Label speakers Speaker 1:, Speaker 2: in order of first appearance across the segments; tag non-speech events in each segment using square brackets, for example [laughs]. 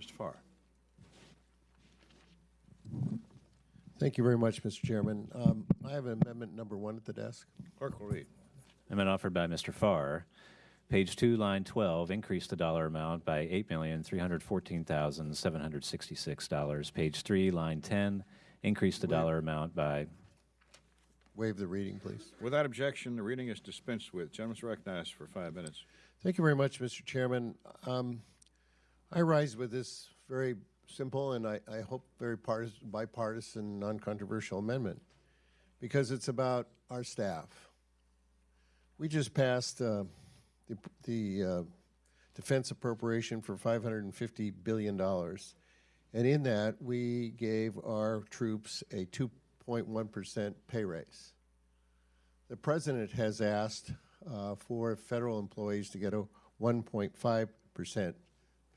Speaker 1: Mr. Farr.
Speaker 2: Thank you very much, Mr. Chairman. Um, I have amendment number one at the desk.
Speaker 1: Clerk will read.
Speaker 3: Amendment offered by Mr. Farr. Page two, line 12, increase the dollar amount by $8,314,766. Page three, line 10, increase the dollar amount by,
Speaker 2: Waive the reading, please.
Speaker 1: Without objection, the reading is dispensed with. Gentlemen recognized for five minutes.
Speaker 2: Thank you very much, Mr. Chairman. Um, I rise with this very simple and I, I hope very partisan, bipartisan, non-controversial amendment because it's about our staff. We just passed uh, the, the uh, defense appropriation for $550 billion. And in that, we gave our troops a 2.1% pay raise. The president has asked uh, for federal employees to get a 1.5%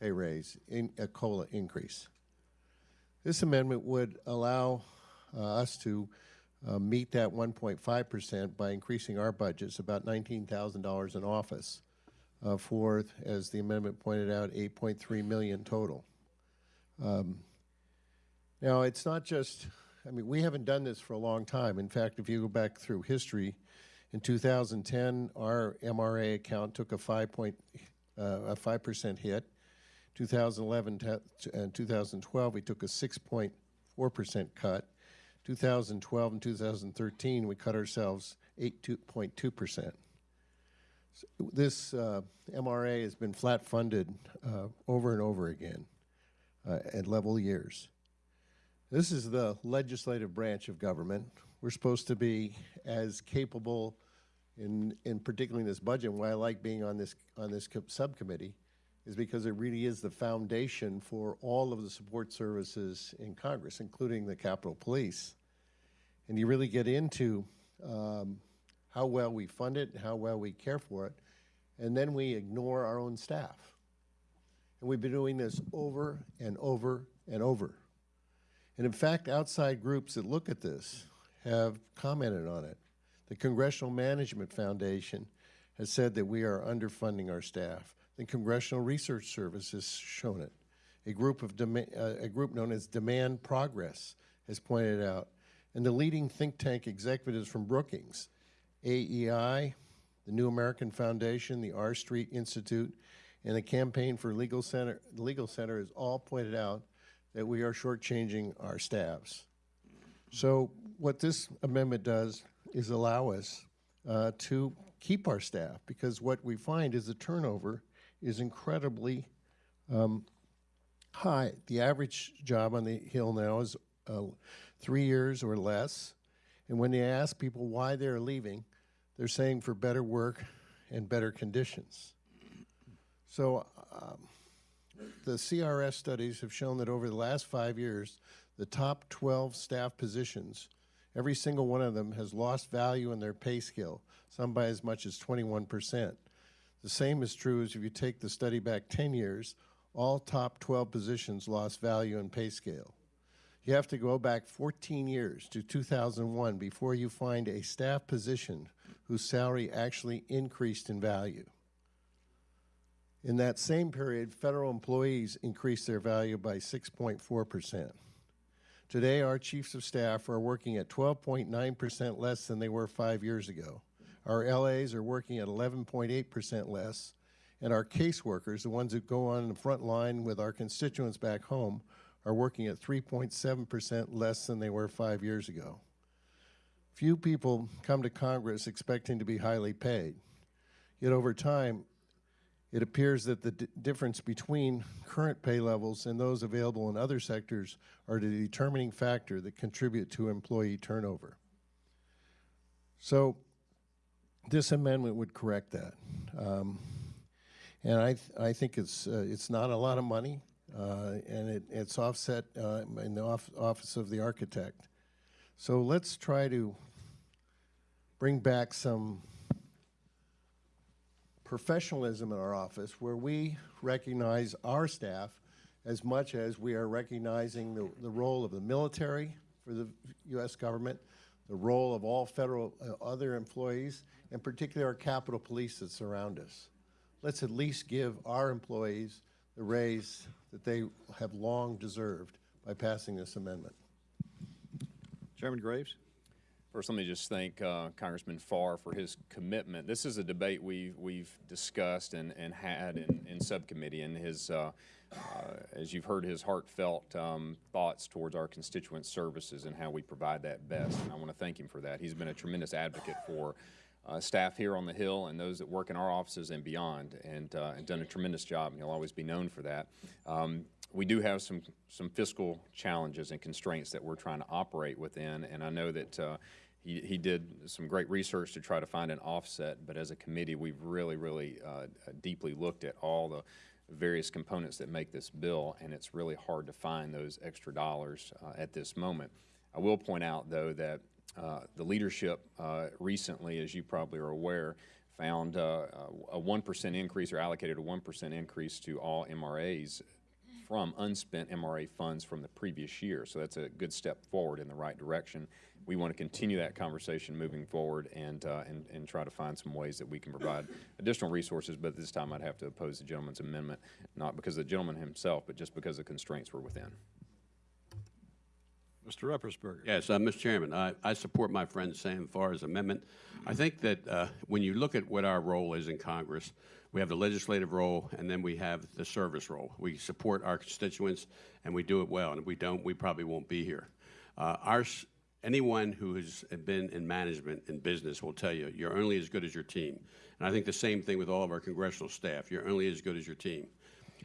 Speaker 2: pay raise, in, a COLA increase. This amendment would allow uh, us to uh, meet that 1.5% by increasing our budgets about $19,000 in office uh, for, as the amendment pointed out, 8.3 million total. Um, now, it's not just, I mean, we haven't done this for a long time. In fact, if you go back through history, in 2010, our MRA account took a 5 point, uh, a 5% hit. 2011 and 2012, we took a 6.4% cut. 2012 and 2013, we cut ourselves 8.2%. So this uh, MRA has been flat funded uh, over and over again uh, at level years. This is the legislative branch of government. We're supposed to be as capable, in, in particularly in this budget, why I like being on this, on this subcommittee, is because it really is the foundation for all of the support services in Congress, including the Capitol Police. And you really get into um, how well we fund it, how well we care for it, and then we ignore our own staff. And we've been doing this over and over and over. And in fact, outside groups that look at this have commented on it. The Congressional Management Foundation has said that we are underfunding our staff. The Congressional Research Service has shown it. A group, of uh, a group known as Demand Progress has pointed out. And the leading think tank executives from Brookings, AEI, the New American Foundation, the R Street Institute, and the Campaign for Legal Center, Legal Center has all pointed out that we are shortchanging our staffs. So what this amendment does is allow us uh, to keep our staff because what we find is the turnover is incredibly um, high. The average job on the Hill now is uh, three years or less. And when they ask people why they're leaving, they're saying for better work and better conditions. So um, the CRS studies have shown that over the last five years, the top 12 staff positions, every single one of them has lost value in their pay scale, some by as much as 21 percent. The same is true as if you take the study back 10 years, all top 12 positions lost value in pay scale. You have to go back 14 years to 2001 before you find a staff position whose salary actually increased in value. In that same period, federal employees increased their value by 6.4%. Today, our chiefs of staff are working at 12.9% less than they were five years ago. Our LAs are working at 11.8% less, and our caseworkers, the ones that go on the front line with our constituents back home, are working at 3.7% less than they were five years ago. Few people come to Congress expecting to be highly paid. Yet over time, it appears that the difference between current pay levels and those available in other sectors are the determining factor that contribute to employee turnover. So this amendment would correct that. Um, and I, th I think it's, uh, it's not a lot of money, uh, and it, it's offset uh, in the off Office of the Architect. So let's try to bring back some professionalism in our office where we recognize our staff as much as we are recognizing the, the role of the military for the U.S. government, the role of all federal uh, other employees, and particularly our Capitol Police that surround us. Let's at least give our employees the raise that they have long deserved by passing this amendment.
Speaker 1: Chairman Graves?
Speaker 4: First, let me just thank uh, Congressman Farr for his commitment. This is a debate we've, we've discussed and, and had in, in subcommittee, and his, uh, uh, as you've heard, his heartfelt um, thoughts towards our constituent services and how we provide that best. And I want to thank him for that. He's been a tremendous advocate for uh, staff here on the Hill and those that work in our offices and beyond, and, uh, and done a tremendous job, and he'll always be known for that. Um, we do have some, some fiscal challenges and constraints that we're trying to operate within, and I know that uh, he, he did some great research to try to find an offset, but as a committee, we've really, really uh, deeply looked at all the various components that make this bill, and it's really hard to find those extra dollars uh, at this moment. I will point out, though, that uh, the leadership uh, recently, as you probably are aware, found uh, a 1% increase or allocated a 1% increase to all MRAs from unspent MRA funds from the previous year. So that's a good step forward in the right direction. We want to continue that conversation moving forward and, uh, and, and try to find some ways that we can provide additional resources, but this time I'd have to oppose the gentleman's amendment, not because of the gentleman himself, but just because the constraints were within.
Speaker 1: Mr. Ruppersberger?
Speaker 5: Yes, uh, Mr. Chairman, I, I support my friend Sam Farr's amendment. I think that uh, when you look at what our role is in Congress, we have the legislative role and then we have the service role. We support our constituents and we do it well, and if we don't, we probably won't be here. Uh, our, s- anyone who has been in management in business will tell you, you're only as good as your team. And I think the same thing with all of our congressional staff. You're only as good as your team.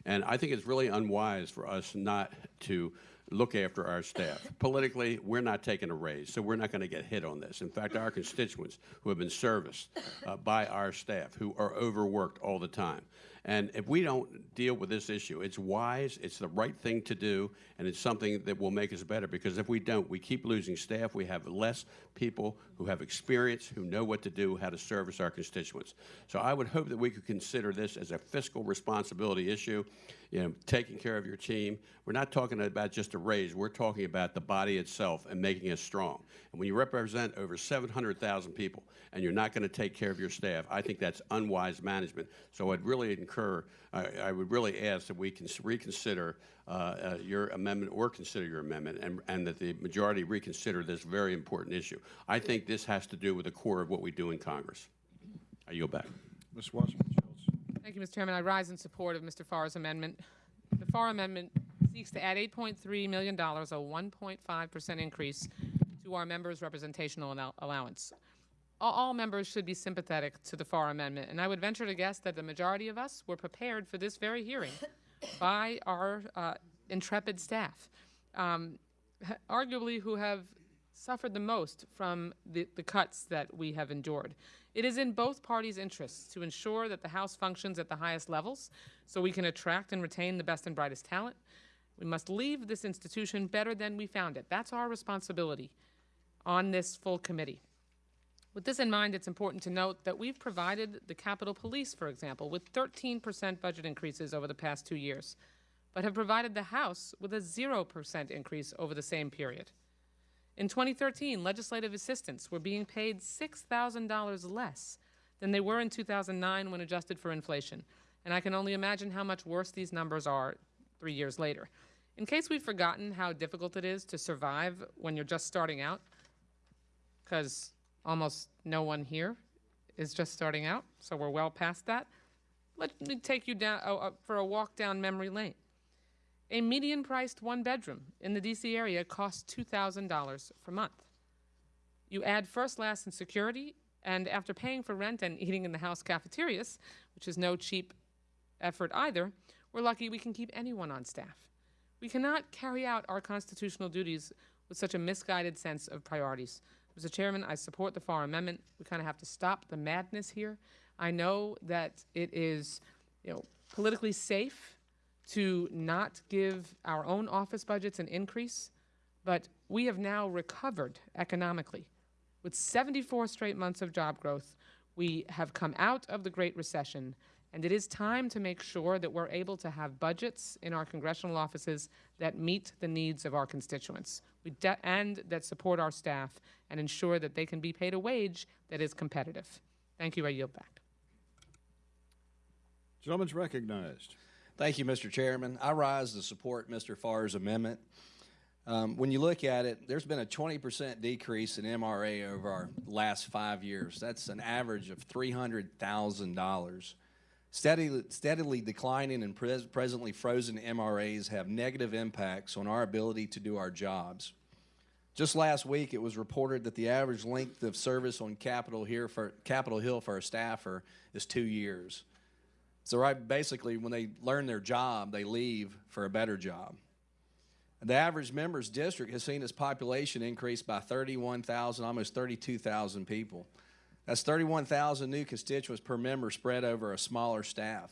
Speaker 5: And I think it's really unwise for us not to look after our staff. Politically, we're not taking a raise, so we're not going to get hit on this. In fact, our constituents who have been serviced uh, by our staff, who are overworked all the time. And if we don't deal with this issue, it's wise, it's the right thing to do, and it's something that will make us better. Because if we don't, we keep losing staff. We have less people who have experience, who know what to do, how to service our constituents. So I would hope that we could consider this as a fiscal responsibility issue, you know, taking care of your team. We're not talking about just a raise. We're talking about the body itself and making it strong. And when you represent over 700,000 people and you're not going to take care of your staff, I think that's unwise management. So I'd really incur, I, I would really ask that we can reconsider uh, uh, your amendment or consider your amendment and, and that the majority reconsider this very important issue. I think this has to do with the core of what we do in Congress. I yield back.
Speaker 1: Wasserman Schultz?
Speaker 6: Thank you, Mr. Chairman. I rise in support of Mr. Farr's amendment. The Farr amendment seeks to add $8.3 million, a 1.5% increase to our members' representational allowance. All, members should be sympathetic to the Farr amendment, and I would venture to guess that the majority of us were prepared for this very hearing [coughs] by our uh, intrepid staff, um, arguably who have suffered the most from the, the cuts that we have endured. It is in both parties' interests to ensure that the House functions at the highest levels so we can attract and retain the best and brightest talent. We must leave this institution better than we found it. That's our responsibility on this full committee. With this in mind, it's important to note that we've provided the Capitol Police, for example, with 13% budget increases over the past two years, but have provided the House with a 0% increase over the same period. In 2013, legislative assistants were being paid $6,000 less than they were in 2009 when adjusted for inflation. And I can only imagine how much worse these numbers are three years later. In case we've forgotten how difficult it is to survive when you're just starting out, because almost no one here is just starting out, so we're well past that, let me take you down uh, uh, for a walk down memory lane. A median priced one bedroom in the DC area costs $2,000 per month. You add first, last, and security, and after paying for rent and eating in the house cafeterias, which is no cheap effort either, we're lucky we can keep anyone on staff. We cannot carry out our constitutional duties with such a misguided sense of priorities. Mr. Chairman, I support the Farr amendment. We kind of have to stop the madness here. I know that it is, you know, politically safe to not give our own office budgets an increase, but we have now recovered economically. With 74 straight months of job growth, we have come out of the Great Recession, and it is time to make sure that we're able to have budgets in our congressional offices that meet the needs of our constituents and that support our staff and ensure that they can be paid a wage that is competitive. Thank you. I yield back.
Speaker 1: Gentleman's recognized.
Speaker 7: Thank you, Mr. Chairman. I rise to support Mr. Farr's amendment. Um, when you look at it, there's been a 20% decrease in MRA over our last five years. That's an average of $300,000. Steadily, steadily declining and pres- presently frozen MRAs have negative impacts on our ability to do our jobs. Just last week, it was reported that the average length of service on Capitol, here for, Capitol Hill for a staffer is two years. So, right, basically, when they learn their job, they leave for a better job. The average members district has seen its population increase by 31,000, almost 32,000 people. That's 31,000 new constituents per member spread over a smaller staff.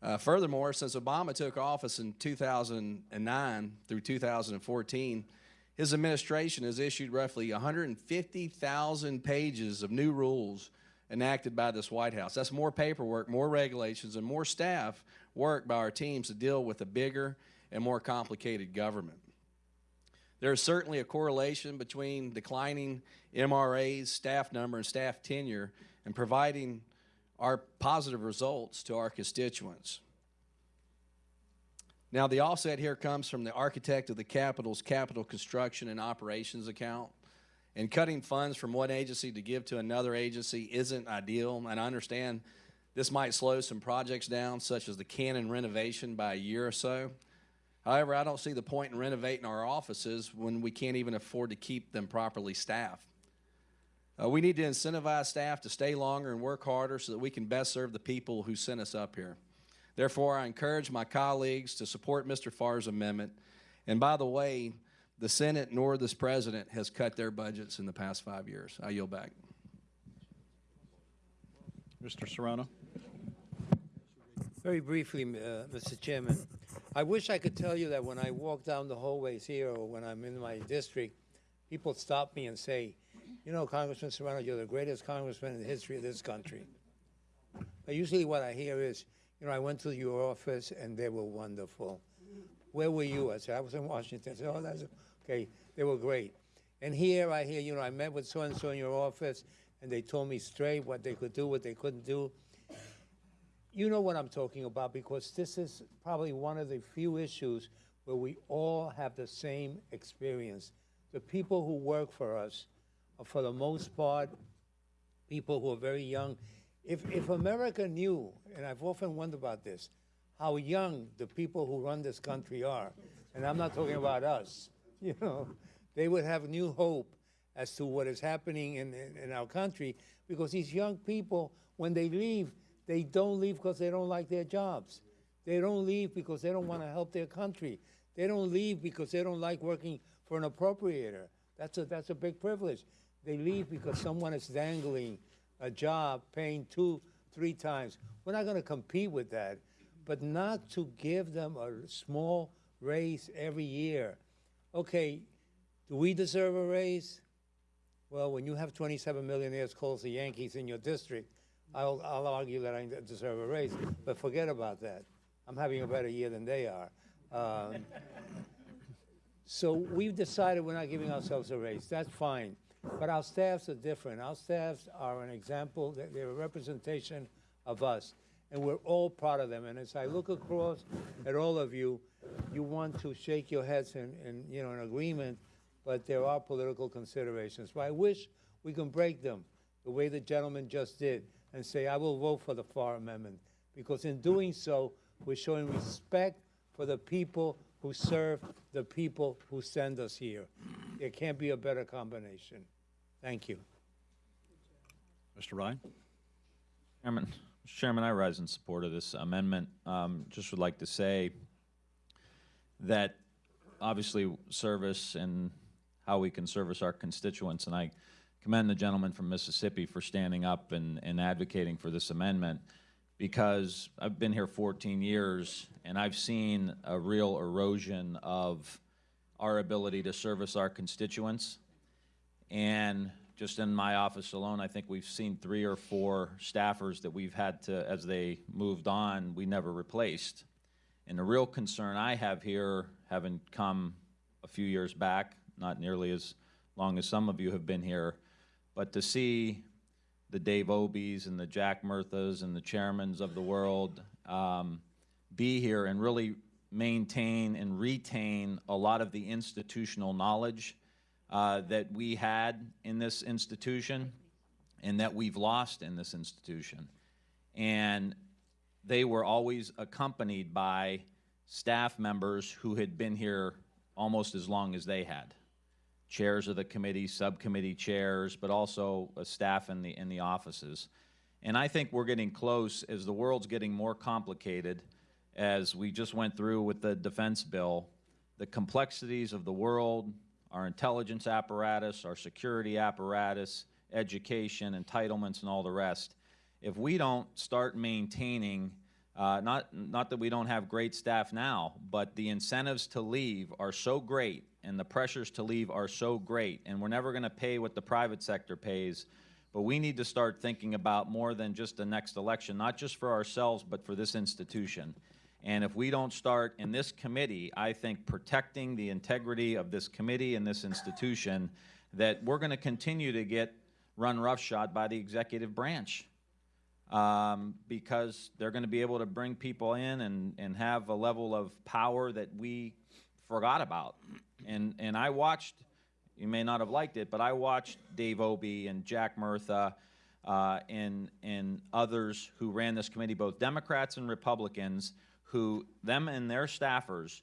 Speaker 7: Uh, furthermore, since Obama took office in 2009 through 2014, his administration has issued roughly 150,000 pages of new rules enacted by this White House. That's more paperwork, more regulations, and more staff work by our teams to deal with a bigger and more complicated government. There is certainly a correlation between declining MRAs, staff number, and staff tenure and providing our positive results to our constituents. Now, the offset here comes from the architect of the Capitol's capital construction and operations account. And cutting funds from one agency to give to another agency isn't ideal. And I understand this might slow some projects down, such as the Cannon renovation, by a year or so. However, I don't see the point in renovating our offices when we can't even afford to keep them properly staffed. Uh, we need to incentivize staff to stay longer and work harder so that we can best serve the people who sent us up here. Therefore, I encourage my colleagues to support Mr. Farr's amendment. And by the way, the Senate nor this president has cut their budgets in the past five years. I yield back.
Speaker 1: Mr. Serrano?
Speaker 8: Very briefly, uh, Mr. Chairman, I wish I could tell you that when I walk down the hallways here or when I'm in my district, people stop me and say, you know, Congressman Serrano, you're the greatest congressman in the history of this country. But usually what I hear is, you know, I went to your office and they were wonderful. Where were you? I said, I was in Washington. I said, oh, that's okay. They were great. And here I hear, you know, I met with so-and-so in your office and they told me straight what they could do, what they couldn't do. You know what I'm talking about because this is probably one of the few issues where we all have the same experience. The people who work for us are, for the most part, people who are very young. If, if America knew, and I've often wondered about this, how young the people who run this country are, and I'm not talking about us, [laughs] you know, they would have new hope as to what is happening in, in, in our country because these young people, when they leave, they don't leave because they don't like their jobs. They don't leave because they don't want to help their country. They don't leave because they don't like working for an appropriator. That's a, that's a big privilege. They leave because someone is dangling a job paying two, three times. We're not going to compete with that, but not to give them a small raise every year. Okay, do we deserve a raise? Well, when you have 27 millionaires called the Yankees in your district, I'll, I'll argue that I deserve a raise, but forget about that. I'm having a better year than they are. Um, [laughs] so we've decided we're not giving ourselves a raise. That's fine. But our staffs are different. Our staffs are an example, that they're a representation of us. And we're all proud of them. And as I look across at all of you, you want to shake your heads in, in you know, in agreement, but there are political considerations. I wish we can break them the way the gentleman just did and say, I will vote for the Farr amendment. Because in doing so, we're showing respect for the people who serve the people who send us here. There can't be a better combination. Thank you.
Speaker 1: Mr. Ryan?
Speaker 9: Chairman. Chairman, I rise in support of this amendment. Um, just would like to say that obviously service and how we can service our constituents, and I commend the gentleman from Mississippi for standing up and, and advocating for this amendment because I've been here 14 years and I've seen a real erosion of our ability to service our constituents. And just in my office alone, I think we've seen three or four staffers that we've had to, as they moved on, we never replaced. And the real concern I have here, having come a few years back, not nearly as long as some of you have been here, but to see the Dave Obeys and the Jack Murthas and the chairmans of the world um, be here and really maintain and retain a lot of the institutional knowledge uh, that we had in this institution and that we've lost in this institution. And they were always accompanied by staff members who had been here almost as long as they had. Chairs of the committee, subcommittee chairs, but also a staff in the, in the offices. And I think we're getting close as the world's getting more complicated, as we just went through with the defense bill, the complexities of the world, our intelligence apparatus, our security apparatus, education, entitlements, and all the rest. If we don't start maintaining, uh, not, not that we don't have great staff now, but the incentives to leave are so great and the pressures to leave are so great, and we're never going to pay what the private sector pays. But we need to start thinking about more than just the next election, not just for ourselves, but for this institution. And if we don't start in this committee, I think protecting the integrity of this committee and this institution, that we're going to continue to get run roughshod by the executive branch. Um, because they're going to be able to bring people in and, and have a level of power that we forgot about. And, and I watched, you may not have liked it, but I watched Dave Obey and Jack Murtha uh, and, and others who ran this committee, both Democrats and Republicans, who, them and their staffers,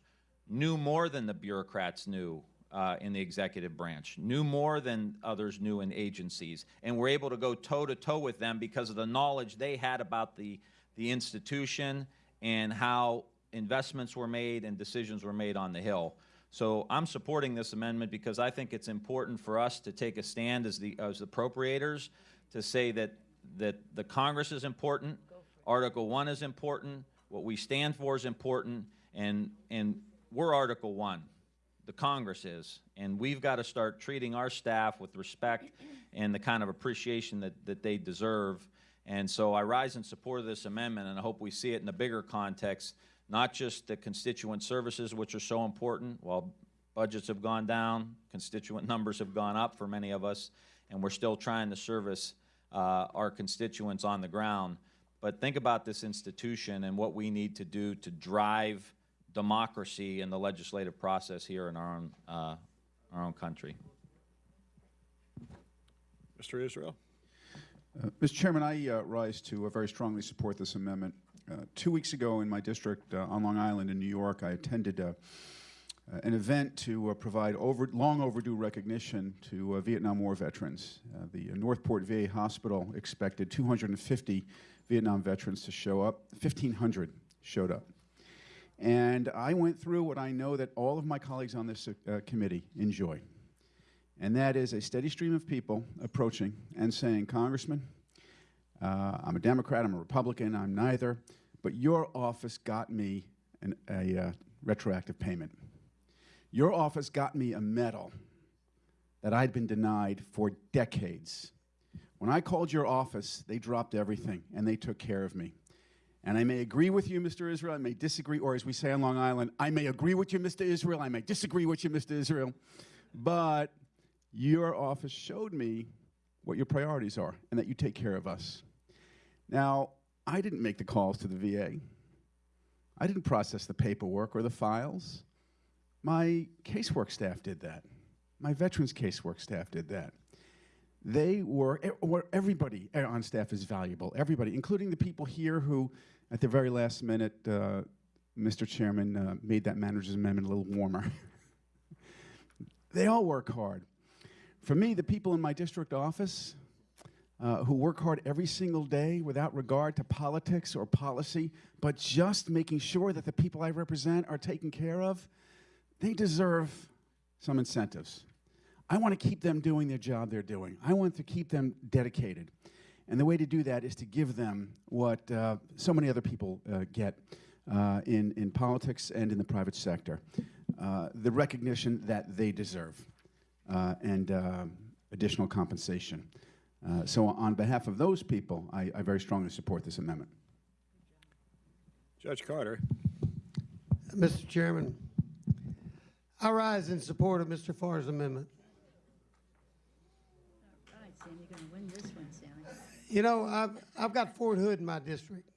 Speaker 9: knew more than the bureaucrats knew uh, in the executive branch, knew more than others knew in agencies, and were able to go toe to toe with them because of the knowledge they had about the, the institution and how investments were made and decisions were made on the Hill. So I'm supporting this amendment because I think it's important for us to take a stand as the, as appropriators to say that, that the Congress is important, Article 1 is important, what we stand for is important, and, and we're Article 1 the Congress is, and we've got to start treating our staff with respect and the kind of appreciation that, that they deserve. And so I rise in support of this amendment, and I hope we see it in a bigger context, not just the constituent services, which are so important. While budgets have gone down, constituent numbers have gone up for many of us, and we're still trying to service uh, our constituents on the ground. But think about this institution and what we need to do to drive democracy and the legislative process here in our own, uh, our own country.
Speaker 1: Mr. Israel?
Speaker 10: Uh, Mr. Chairman, I uh, rise to uh, very strongly support this amendment. Uh, two weeks ago in my district uh, on Long Island in New York, I attended uh, uh, an event to uh, provide over, long overdue recognition to uh, Vietnam War veterans. Uh, the uh, Northport VA Hospital expected 250 Vietnam veterans to show up. 1,500 showed up. And I went through what I know that all of my colleagues on this uh, committee enjoy. And that is a steady stream of people approaching and saying, Congressman, uh, I'm a Democrat, I'm a Republican, I'm neither, but your office got me an, a uh, retroactive payment. Your office got me a medal that I'd been denied for decades. When I called your office, they dropped everything and they took care of me. And I may agree with you, Mr. Israel, I may disagree, or as we say on Long Island, I may agree with you, Mr. Israel, I may disagree with you, Mr. Israel, but your office showed me what your priorities are and that you take care of us. Now, I didn't make the calls to the VA. I didn't process the paperwork or the files. My casework staff did that. My veterans casework staff did that. They were, or everybody on staff is valuable, everybody, including the people here who, at the very last minute, uh, Mr. Chairman uh, made that manager's amendment a little warmer. [laughs] they all work hard. For me, the people in my district office uh, who work hard every single day without regard to politics or policy, but just making sure that the people I represent are taken care of, they deserve some incentives. I want to keep them doing their job they're doing. I want to keep them dedicated. And the way to do that is to give them what uh, so many other people uh, get uh, in, in politics and in the private sector, uh, the recognition that they deserve uh, and uh, additional compensation. so on behalf of those people, I, I very strongly support this amendment.
Speaker 1: Judge Carter?
Speaker 11: Mr. Chairman, I rise in support of Mr. Farr's amendment. You know, I've, I've got Fort Hood in my district.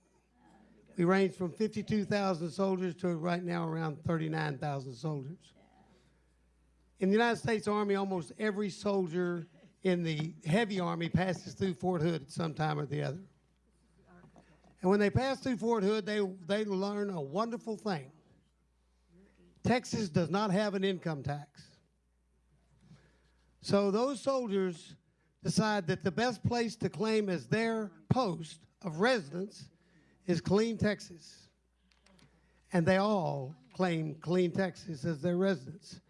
Speaker 11: We range from 52,000 soldiers to right now around 39,000 soldiers. In the United States Army, almost every soldier in the heavy army passes through Fort Hood at some time or the other. And when they pass through Fort Hood, they, they learn a wonderful thing. Texas does not have an income tax. So those soldiers decide that the best place to claim as their post of residence is Killeen, Texas. And they all claim Killeen, Texas as their residence.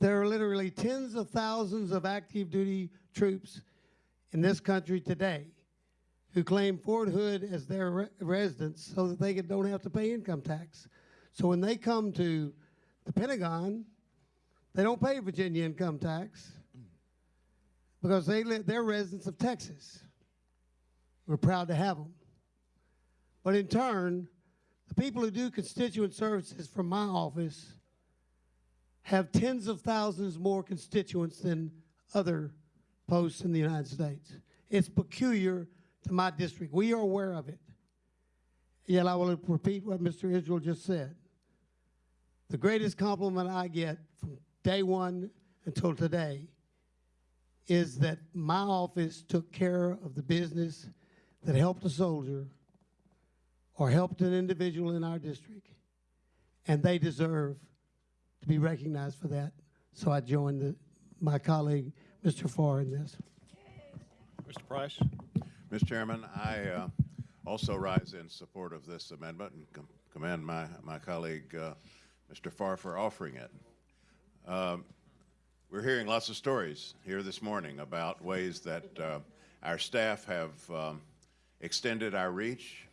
Speaker 11: There are literally tens of thousands of active duty troops in this country today who claim Fort Hood as their re- residence so that they don't have to pay income tax. So when they come to the Pentagon, they don't pay Virginia income tax because they live, they're residents of Texas. We're proud to have them. But in turn, the people who do constituent services from my office have tens of thousands more constituents than other posts in the United States. It's peculiar to my district. We are aware of it. Yet I will repeat what Mr. Israel just said. The greatest compliment I get from day one until today is that my office took care of the business that helped a soldier or helped an individual in our district. And they deserve to be recognized for that. So I join the, my colleague, Mr. Farr, in this.
Speaker 1: Mr. Price?
Speaker 12: Mr. Chairman, I uh, also rise in support of this amendment and com- commend my, my colleague, uh, Mr. Farr, for offering it. Um, We're hearing lots of stories here this morning about ways that uh, our staff have um, extended our reach.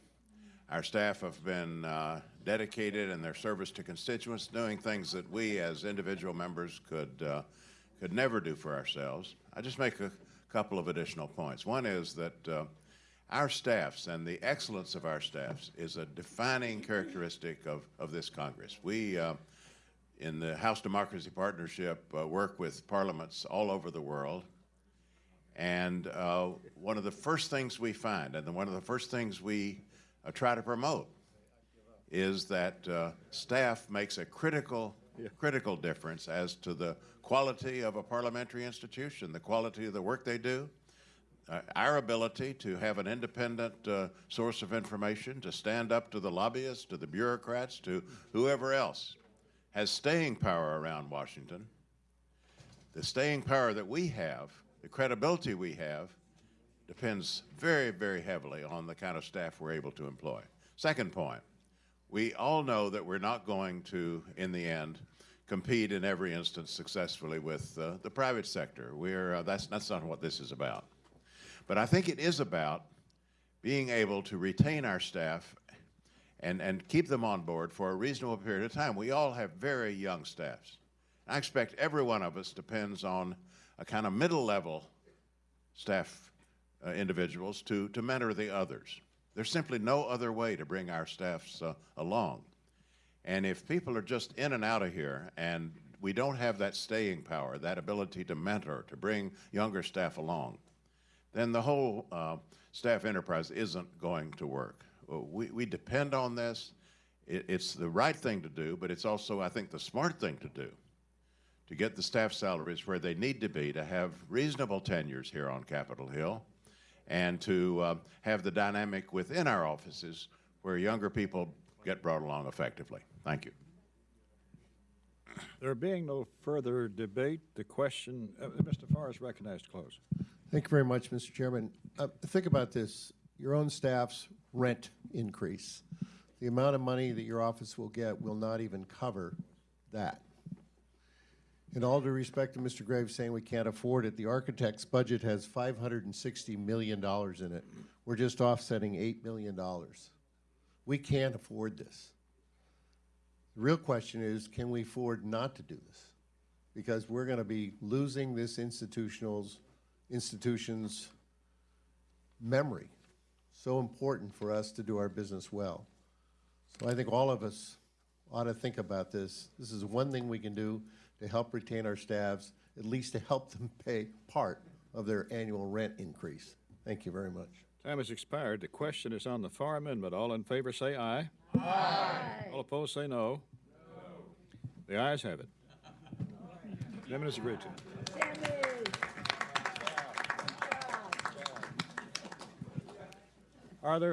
Speaker 12: Our staff have been uh, dedicated in their service to constituents, doing things that we as individual members could, uh, could never do for ourselves. I just make a couple of additional points. One is that uh, our staffs and the excellence of our staffs is a defining characteristic of, of this Congress. We, uh, in the House Democracy Partnership, uh, work with parliaments all over the world. And uh, one of the first things we find, and one of the first things we uh, try to promote, is that uh, staff makes a critical, critical difference as to the quality of a parliamentary institution, the quality of the work they do, uh, our ability to have an independent uh, source of information, to stand up to the lobbyists, to the bureaucrats, to whoever else has staying power around Washington. The staying power that we have, the credibility we have, depends very, very heavily on the kind of staff we're able to employ. Second point, we all know that we're not going to, in the end, compete in every instance successfully with uh, the private sector. We're, uh, that's, that's not what this is about. But I think it is about being able to retain our staff and, and keep them on board for a reasonable period of time. We all have very young staffs. I expect every one of us depends on a kind of middle level staff uh, individuals to, to mentor the others. There's simply no other way to bring our staffs uh, along. And if people are just in and out of here and we don't have that staying power, that ability to mentor, to bring younger staff along, then the whole uh, staff enterprise isn't going to work. Uh, We, we depend on this. It, it's the right thing to do, but it's also, I think, the smart thing to do to get the staff salaries where they need to be to have reasonable tenures here on Capitol Hill and to uh, have the dynamic within our offices where younger people get brought along effectively. Thank you.
Speaker 1: There being no further debate, the question, uh, Mr. Farr is recognized to close.
Speaker 2: Thank you very much, Mr. Chairman. Uh, think about this. Your own staff's rent increase. The amount of money that your office will get will not even cover that. In all due respect to Mr. Graves saying we can't afford it, the architect's budget has $560 million in it. We're just offsetting $8 million. We can't afford this. The real question is, can we afford not to do this? Because we're going to be losing this institutional's, institution's memory. So important for us to do our business well. So I think all of us ought to think about this. This is one thing we can do to help retain our staffs, at least to help them [laughs] pay part of their annual rent increase. Thank you very much.
Speaker 1: Time has expired. The question is on the Farr amendment. All in favor say aye. Aye. All opposed say no. The ayes have it. Amendment is agreed to. Are there